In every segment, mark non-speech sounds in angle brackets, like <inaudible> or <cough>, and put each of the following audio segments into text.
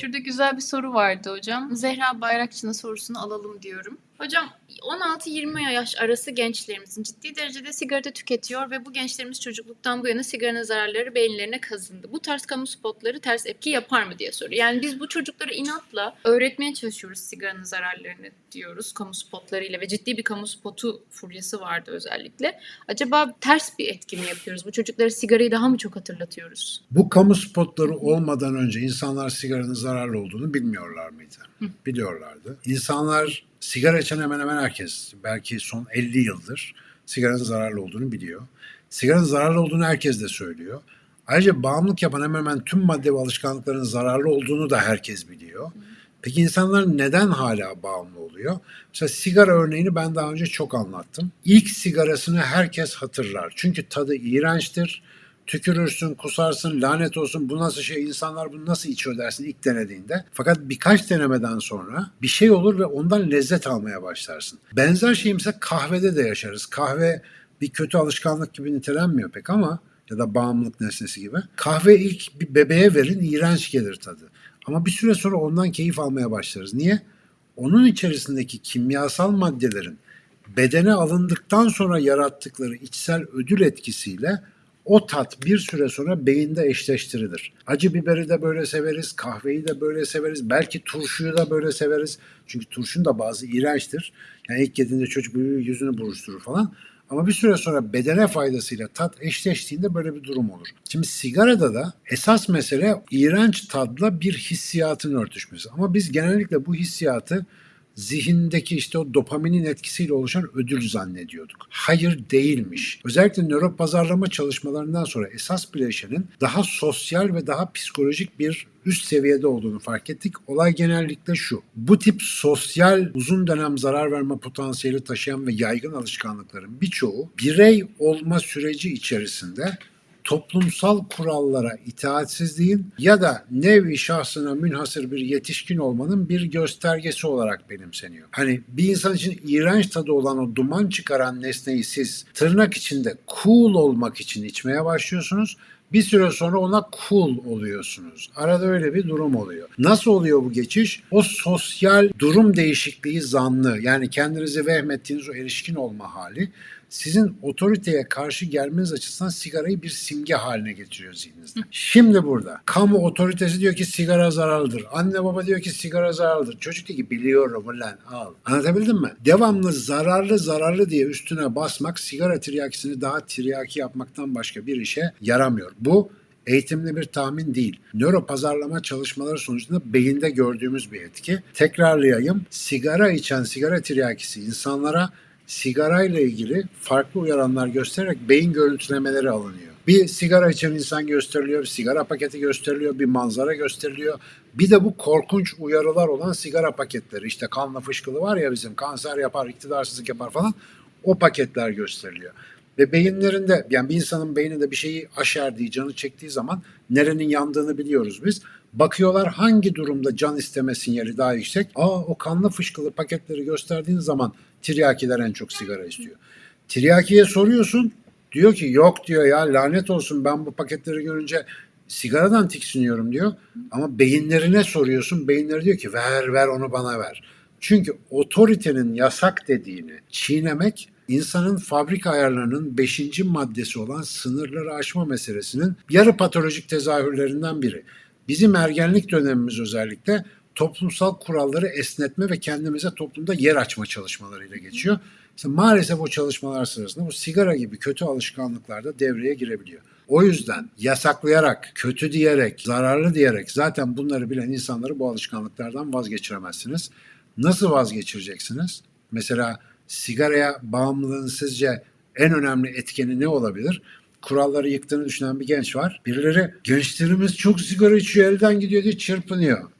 Şurada güzel bir soru vardı hocam. Zehra Bayrakçı'nın sorusunu alalım diyorum. Hocam 16-20 yaş arası gençlerimizin ciddi derecede sigara tüketiyor ve bu gençlerimiz çocukluktan bu yana sigaranın zararları beyinlerine kazındı. Bu tarz kamu spotları ters etki yapar mı diye soruyor. Yani biz bu çocuklara inatla öğretmeye çalışıyoruz sigaranın zararlarını diyoruz kamu spotlarıyla ve ciddi bir kamu spotu furyası vardı özellikle. Acaba ters bir etki mi yapıyoruz? Bu çocuklara sigarayı daha mı çok hatırlatıyoruz? Bu kamu spotları olmadan önce insanlar sigaranın zararlı olduğunu bilmiyorlar mıydı? Biliyorlardı. İnsanlar sigara içen hemen hemen herkes, belki son 50 yıldır sigaranın zararlı olduğunu biliyor. Sigaranın zararlı olduğunu herkes de söylüyor. Ayrıca bağımlılık yapan hemen hemen tüm madde ve alışkanlıkların zararlı olduğunu da herkes biliyor. Peki insanlar neden hala bağımlı oluyor? Mesela sigara örneğini ben daha önce çok anlattım. İlk sigarasını herkes hatırlar. Çünkü tadı iğrençtir. Tükürürsün, kusarsın, lanet olsun bu nasıl şey, insanlar bunu nasıl içiyor dersin ilk denediğinde. Fakat birkaç denemeden sonra bir şey olur ve ondan lezzet almaya başlarsın. Benzer şeyi mesela kahvede de yaşarız. Kahve bir kötü alışkanlık gibi nitelenmiyor pek ama ya da bağımlılık nesnesi gibi. Kahve ilk bir bebeğe verin iğrenç gelir tadı. Ama bir süre sonra ondan keyif almaya başlarız. Niye? Onun içerisindeki kimyasal maddelerin bedene alındıktan sonra yarattıkları içsel ödül etkisiyle o tat bir süre sonra beyinde eşleştirilir. Acı biberi de böyle severiz, kahveyi de böyle severiz, belki turşuyu da böyle severiz. Çünkü turşun da bazı iğrençtir. Yani ilk yediğinde çocuk yüzünü buruşturur falan. Ama bir süre sonra bedene faydasıyla tat eşleştiğinde böyle bir durum olur. Şimdi sigarada da esas mesele iğrenç tadla bir hissiyatın örtüşmesi. Ama biz genellikle bu hissiyatı zihindeki işte o dopaminin etkisiyle oluşan ödül zannediyorduk. Hayır değilmiş. Özellikle nöro pazarlama çalışmalarından sonra esas bileşenin daha sosyal ve daha psikolojik bir üst seviyede olduğunu fark ettik. Olay genellikle şu. Bu tip sosyal uzun dönem zarar verme potansiyeli taşıyan ve yaygın alışkanlıkların birçoğu birey olma süreci içerisinde toplumsal kurallara itaatsizliğin ya da nevi şahsına münhasır bir yetişkin olmanın bir göstergesi olarak benimseniyor. Hani bir insan için iğrenç tadı olan o duman çıkaran nesneyi siz tırnak içinde cool olmak için içmeye başlıyorsunuz. Bir süre sonra ona cool oluyorsunuz. Arada öyle bir durum oluyor. Nasıl oluyor bu geçiş? O sosyal durum değişikliği zanlı yani kendinizi vehmettiğiniz o erişkin olma hali sizin otoriteye karşı gelmeniz açısından sigarayı bir simge haline getiriyor zihninizde. Şimdi burada kamu otoritesi diyor ki sigara zararlıdır. Anne baba diyor ki sigara zararlıdır. Çocuk diyor ki biliyorum ulan al. Anlatabildim mi? Devamlı zararlı zararlı diye üstüne basmak sigara tiryakisini daha tiryaki yapmaktan başka bir işe yaramıyor. Bu eğitimli bir tahmin değil. Nöro pazarlama çalışmaları sonucunda beyinde gördüğümüz bir etki. Tekrarlayayım. Sigara içen sigara tiryakisi insanlara sigarayla ilgili farklı uyaranlar göstererek beyin görüntülemeleri alınıyor. Bir sigara içen insan gösteriliyor, bir sigara paketi gösteriliyor, bir manzara gösteriliyor. Bir de bu korkunç uyarılar olan sigara paketleri. İşte kanla fışkılı var ya bizim kanser yapar, iktidarsızlık yapar falan. O paketler gösteriliyor. Ve beyinlerinde yani bir insanın beyninde bir şeyi aşerdiği, canı çektiği zaman nerenin yandığını biliyoruz biz. Bakıyorlar hangi durumda can isteme sinyali daha yüksek. Aa o kanlı fışkılı paketleri gösterdiğin zaman tiryakiler en çok sigara istiyor. Tiryakiye soruyorsun diyor ki yok diyor ya lanet olsun ben bu paketleri görünce sigaradan tiksiniyorum diyor. Ama beyinlerine soruyorsun beyinleri diyor ki ver ver onu bana ver. Çünkü otoritenin yasak dediğini çiğnemek insanın fabrika ayarlarının beşinci maddesi olan sınırları aşma meselesinin yarı patolojik tezahürlerinden biri. Bizim ergenlik dönemimiz özellikle toplumsal kuralları esnetme ve kendimize toplumda yer açma çalışmalarıyla geçiyor. İşte maalesef o çalışmalar sırasında bu sigara gibi kötü alışkanlıklar da devreye girebiliyor. O yüzden yasaklayarak, kötü diyerek, zararlı diyerek zaten bunları bilen insanları bu alışkanlıklardan vazgeçiremezsiniz. Nasıl vazgeçireceksiniz? Mesela sigaraya bağımlılığın sizce en önemli etkeni ne olabilir? Kuralları yıktığını düşünen bir genç var. Birileri gençlerimiz çok sigara içiyor elden gidiyor diye çırpınıyor.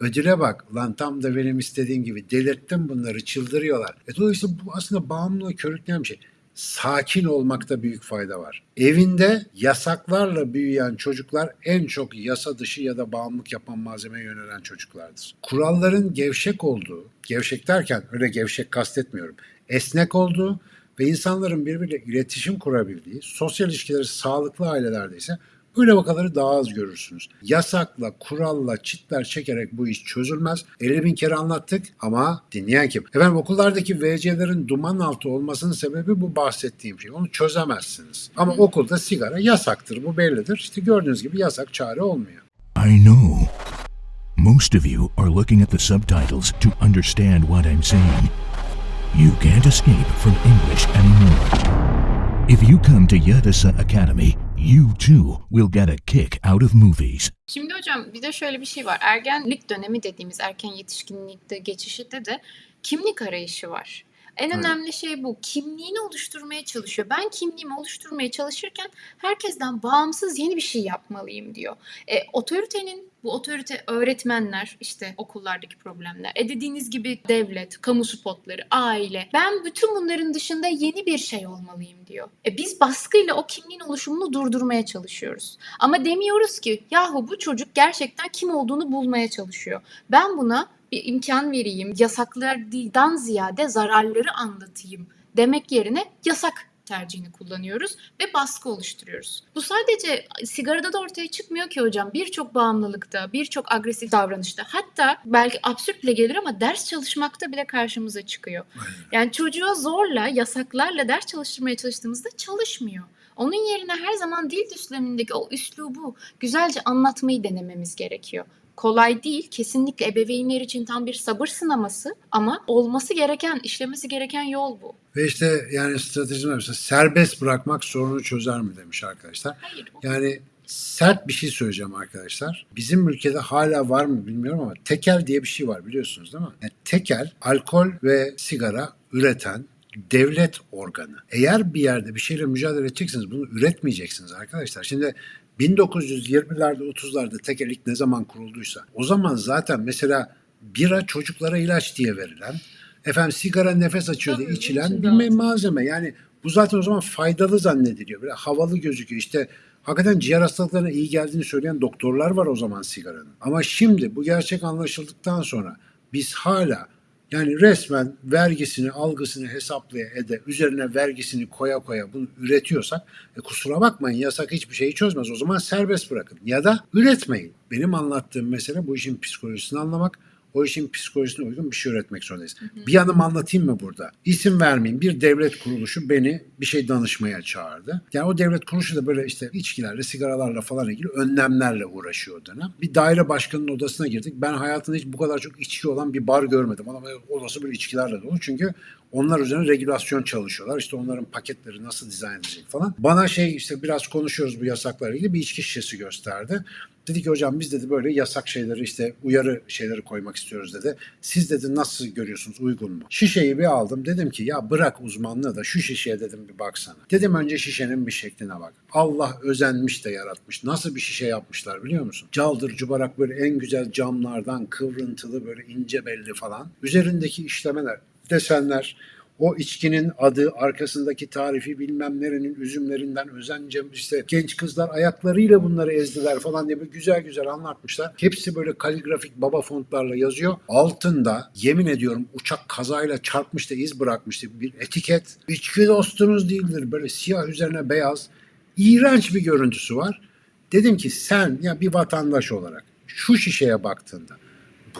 Ödüle bak. Lan tam da benim istediğim gibi delirttim bunları çıldırıyorlar. E dolayısıyla bu aslında bağımlılığı körükleyen bir şey. Sakin olmakta büyük fayda var. Evinde yasaklarla büyüyen çocuklar en çok yasa dışı ya da bağımlılık yapan malzemeye yönelen çocuklardır. Kuralların gevşek olduğu, gevşek derken öyle gevşek kastetmiyorum, esnek olduğu ve insanların birbiriyle iletişim kurabildiği, sosyal ilişkileri sağlıklı ailelerde ise Öyle vakaları daha az görürsünüz. Yasakla, kuralla, çitler çekerek bu iş çözülmez. 50 bin kere anlattık ama dinleyen kim? Efendim okullardaki VC'lerin duman altı olmasının sebebi bu bahsettiğim şey. Onu çözemezsiniz. Ama okulda sigara yasaktır. Bu bellidir. İşte gördüğünüz gibi yasak çare olmuyor. I know. Most of you are looking at the subtitles to understand what I'm saying. You can't escape from English anymore. If you come to Yadasa Academy, you too will get a kick out of movies. Şimdi hocam bir de şöyle bir şey var. Ergenlik dönemi dediğimiz erken yetişkinlikte geçişte de kimlik arayışı var. En Evet. önemli şey bu. Kimliğini oluşturmaya çalışıyor. Ben kimliğimi oluşturmaya çalışırken herkesten bağımsız yeni bir şey yapmalıyım diyor. E, otoritenin bu otorite öğretmenler işte okullardaki problemler. E dediğiniz gibi devlet, kamu spotları, aile. Ben bütün bunların dışında yeni bir şey olmalıyım diyor. E biz baskıyla o kimliğin oluşumunu durdurmaya çalışıyoruz. Ama demiyoruz ki yahu bu çocuk gerçekten kim olduğunu bulmaya çalışıyor. Ben buna bir imkan vereyim, yasaklardan ziyade zararları anlatayım demek yerine yasak tercihini kullanıyoruz ve baskı oluşturuyoruz. Bu sadece sigarada da ortaya çıkmıyor ki hocam. Birçok bağımlılıkta, birçok agresif davranışta hatta belki absürt bile gelir ama ders çalışmakta bile karşımıza çıkıyor. Yani çocuğa zorla, yasaklarla ders çalıştırmaya çalıştığımızda çalışmıyor. Onun yerine her zaman dil düslemindeki o üslubu güzelce anlatmayı denememiz gerekiyor. Kolay değil, kesinlikle ebeveynler için tam bir sabır sınaması ama olması gereken, işlemesi gereken yol bu. Ve işte yani stratejim mesela serbest bırakmak sorunu çözer mi demiş arkadaşlar. Hayır, o- Yani sert bir şey söyleyeceğim arkadaşlar. Bizim ülkede hala var mı bilmiyorum ama tekel diye bir şey var biliyorsunuz değil mi? Yani tekel alkol ve sigara üreten devlet organı. Eğer bir yerde bir şeyle mücadele edeceksiniz bunu üretmeyeceksiniz arkadaşlar. Şimdi 1920'lerde 30'larda tekel ilk ne zaman kurulduysa o zaman zaten mesela bira çocuklara ilaç diye verilen efendim sigara nefes açıyor diye Tabii, içilen içinde bir malzeme. Yani bu zaten o zaman faydalı zannediliyor. Böyle havalı gözüküyor. İşte hakikaten ciğer hastalıklarına iyi geldiğini söyleyen doktorlar var o zaman sigaranın. Ama şimdi bu gerçek anlaşıldıktan sonra biz hala yani resmen vergisini, algısını hesaplaya ede, üzerine vergisini koya koya bunu üretiyorsak e kusura bakmayın yasak hiçbir şeyi çözmez. O zaman serbest bırakın ya da üretmeyin. Benim anlattığım mesele bu işin psikolojisini anlamak. O işin psikolojisine uygun bir şey üretmek zorundayız. Bir yanım anlatayım mı burada? İsim vermeyeyim. Bir devlet kuruluşu beni bir şey danışmaya çağırdı. Yani o devlet kuruluşu da böyle işte içkilerle, sigaralarla falan ilgili önlemlerle uğraşıyor o dönem. Bir daire başkanının odasına girdik. Ben hayatımda hiç bu kadar çok içki olan bir bar görmedim. Ama odası böyle içkilerle dolu. Çünkü onlar üzerine regülasyon çalışıyorlar. İşte onların paketleri nasıl dizayn edilecek falan. Bana şey işte biraz konuşuyoruz bu yasaklarla ilgili bir içki şişesi gösterdi. Dedi ki hocam biz dedi böyle yasak şeyleri işte uyarı şeyleri koymak istiyoruz dedi. Siz dedi nasıl görüyorsunuz uygun mu? Şişeyi bir aldım dedim ki ya bırak uzmanlığı da şu şişeye dedim bir baksana. Dedim önce şişenin bir şekline bak. Allah özenmiş de yaratmış. Nasıl bir şişe yapmışlar biliyor musun? Caldır cubarak böyle en güzel camlardan kıvrıntılı böyle ince belli falan. Üzerindeki işlemeler, desenler, o içkinin adı, arkasındaki tarifi bilmem nerenin üzümlerinden özence işte genç kızlar ayaklarıyla bunları ezdiler falan diye güzel güzel anlatmışlar. Hepsi böyle kaligrafik baba fontlarla yazıyor. Altında yemin ediyorum uçak kazayla çarpmış da iz bırakmıştı bir etiket. İçki dostunuz değildir böyle siyah üzerine beyaz. İğrenç bir görüntüsü var. Dedim ki sen ya bir vatandaş olarak şu şişeye baktığında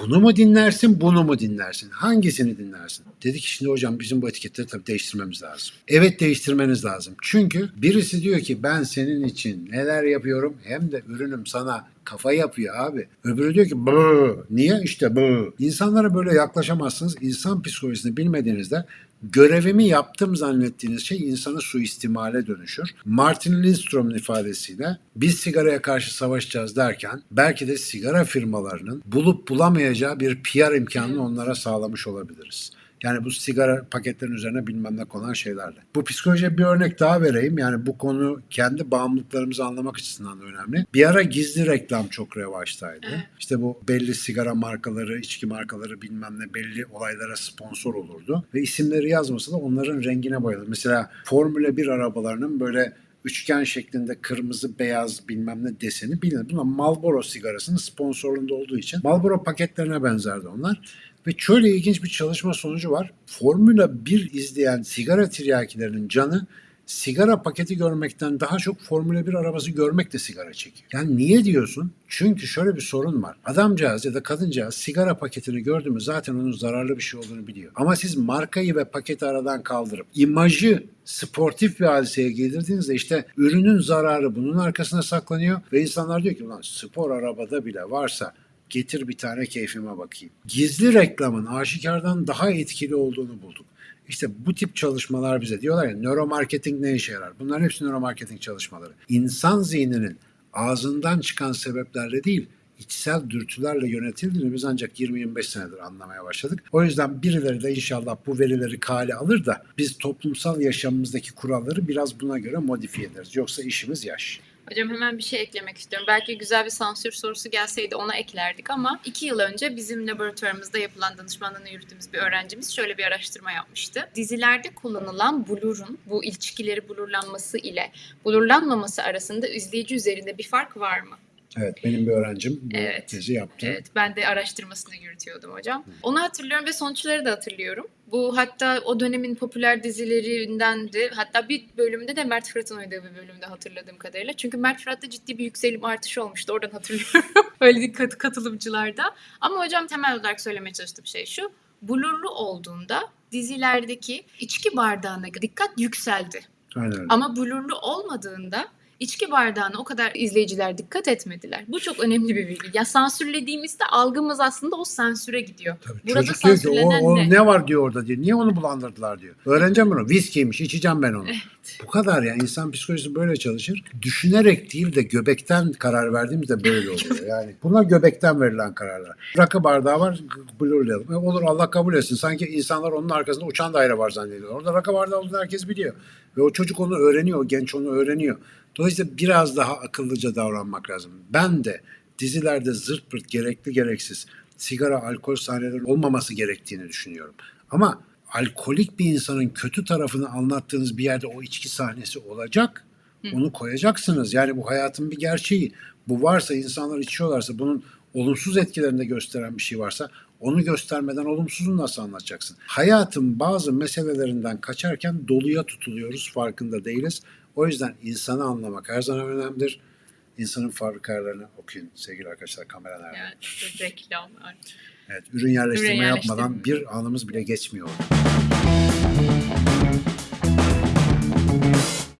bunu mu dinlersin, bunu mu dinlersin? Hangisini dinlersin? Dedi ki şimdi hocam bizim bu etiketleri tabii değiştirmemiz lazım. Evet değiştirmeniz lazım. Çünkü birisi diyor ki ben senin için neler yapıyorum hem de ürünüm sana kafa yapıyor abi. Öbürü diyor ki bu. Niye? İşte bu. İnsanlara böyle yaklaşamazsınız. İnsan psikolojisini bilmediğinizde görevimi yaptım zannettiğiniz şey insanı suistimale dönüşür. Martin Lindstrom'un ifadesiyle biz sigaraya karşı savaşacağız derken belki de sigara firmalarının bulup bulamayacağı bir PR imkanını onlara sağlamış olabiliriz. Yani bu sigara paketlerin üzerine bilmem ne konan şeylerle. Bu psikolojiye bir örnek daha vereyim. Yani bu konu kendi bağımlılıklarımızı anlamak açısından da önemli. Bir ara gizli reklam çok revaçtaydı. İşte bu belli sigara markaları, içki markaları bilmem ne belli olaylara sponsor olurdu. Ve isimleri yazmasa da onların rengine boyalı. Mesela Formula 1 arabalarının böyle üçgen şeklinde kırmızı beyaz bilmem ne deseni bilinir. Bunlar Marlboro sigarasının sponsorluğunda olduğu için Marlboro paketlerine benzerdi onlar. Ve şöyle ilginç bir çalışma sonucu var. Formula 1 izleyen sigara tiryakilerinin canı sigara paketi görmekten daha çok Formula 1 arabası görmek de sigara çekiyor. Yani niye diyorsun? Çünkü şöyle bir sorun var. Adamcağız ya da kadıncağız sigara paketini gördü mü zaten onun zararlı bir şey olduğunu biliyor. Ama siz markayı ve paketi aradan kaldırıp imajı sportif bir hadiseye giydirdiğinizde işte ürünün zararı bunun arkasına saklanıyor ve insanlar diyor ki ulan spor arabada bile varsa getir bir tane keyfime bakayım. Gizli reklamın aşikardan daha etkili olduğunu bulduk. İşte bu tip çalışmalar bize diyorlar ya nöromarketing ne işe yarar? Bunların hepsi nöromarketing çalışmaları. İnsan zihninin ağzından çıkan sebeplerle değil, içsel dürtülerle yönetildiğini biz ancak 20-25 senedir anlamaya başladık. O yüzden birileri de inşallah bu verileri kale alır da biz toplumsal yaşamımızdaki kuralları biraz buna göre modifiye ederiz. Yoksa işimiz yaş. Hocam hemen bir şey eklemek istiyorum. Belki güzel bir sansür sorusu gelseydi ona eklerdik ama iki yıl önce bizim laboratuvarımızda yapılan danışmanlığını yürüttüğümüz bir öğrencimiz şöyle bir araştırma yapmıştı. Dizilerde kullanılan blurun bu ilişkileri blurlanması ile blurlanmaması arasında izleyici üzerinde bir fark var mı? Evet benim bir öğrencim bu Evet. tezi yaptı. Evet, ben de araştırmasını yürütüyordum hocam. Onu hatırlıyorum ve sonuçları da hatırlıyorum. Bu hatta o dönemin popüler dizilerindendi. Hatta bir bölümde de Mert Fırat'ın oynadığı bir bölümde hatırladığım kadarıyla. Çünkü Mert Fırat'ta ciddi bir yükselim artışı olmuştu. Oradan hatırlıyorum. <laughs> Öyle kat- katılımcılarda. Ama hocam temel olarak söylemeye çalıştığım şey şu. Blurlu olduğunda dizilerdeki içki bardağına dikkat yükseldi. Aynen. Ama blurlu olmadığında içki bardağına o kadar izleyiciler dikkat etmediler. Bu çok önemli bir bilgi. Ya sansürlediğimizde algımız aslında o sansüre gidiyor. Tabii Burada çocuk diyor ki o, o ne? ne? var diyor orada diyor. Niye onu bulandırdılar diyor. Öğreneceğim bunu. Viskiymiş içeceğim ben onu. Bu kadar ya. İnsan psikolojisi böyle çalışır. Düşünerek değil de göbekten karar verdiğimizde böyle oluyor. <laughs> Yani bunlar göbekten verilen kararlar. Rakı bardağı var blurlayalım. E olur Allah kabul etsin. Sanki insanlar onun arkasında uçan daire var zannediyor. Orada rakı bardağı olduğunu herkes biliyor. Ve o çocuk onu öğreniyor. O genç onu öğreniyor. Dolayısıyla biraz daha akıllıca davranmak lazım. Ben de dizilerde zırt pırt gerekli gereksiz sigara, alkol sahneleri olmaması gerektiğini düşünüyorum. Ama alkolik bir insanın kötü tarafını anlattığınız bir yerde o içki sahnesi olacak. Onu koyacaksınız. Yani bu hayatın bir gerçeği. Bu varsa insanlar içiyorlarsa bunun olumsuz etkilerini de gösteren bir şey varsa onu göstermeden olumsuzunu nasıl anlatacaksın? Hayatın bazı meselelerinden kaçarken doluya tutuluyoruz farkında değiliz. O yüzden insanı anlamak her zaman önemlidir. İnsanın fabrikalarını okuyun sevgili arkadaşlar kamera nerede? Yani işte reklamlar. Evet, ürün yerleştirme Ürün yapmadan yerleştirme. bir anımız bile geçmiyor.